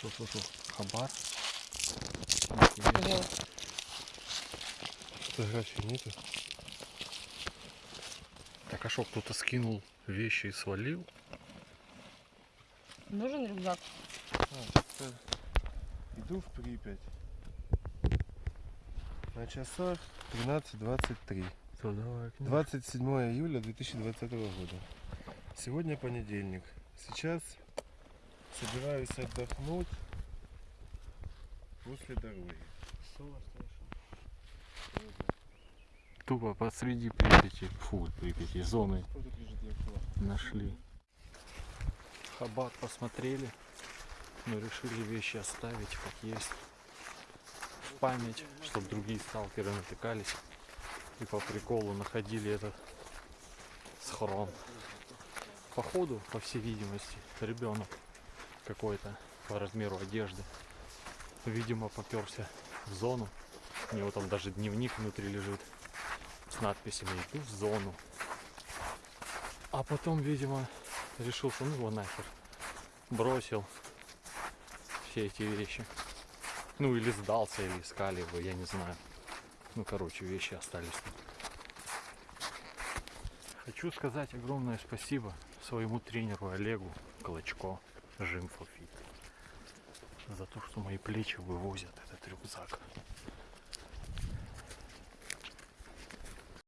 Шо-шо-шо. Хабар. Пожалуйста. Фотографий нету. Так а что, кто-то скинул вещи и свалил? Нужен рюкзак? А, иду в Припять. На часах 13.23. То давай. 27 июля 2020 года. Сегодня понедельник. Сейчас собираюсь отдохнуть после дороги. Тупо посреди Припяти, фу, Припяти, зоны нашли. Хабар посмотрели, но решили вещи оставить как есть. В память, чтобы другие сталкеры натыкались и по приколу находили этот схрон. Походу, по всей видимости, ребенок какой-то по размеру одежды. Видимо, поперся в зону. У него там даже дневник внутри лежит с надписями «Иду в зону». А потом, видимо, решил, что ну его нахер. Бросил все эти вещи. Ну или сдался, или искали его, я не знаю. Ну, короче, вещи остались тут. Хочу сказать огромное спасибо своему тренеру Олегу Клочко, Gym for Fit, за то, что мои плечи вывозят этот рюкзак.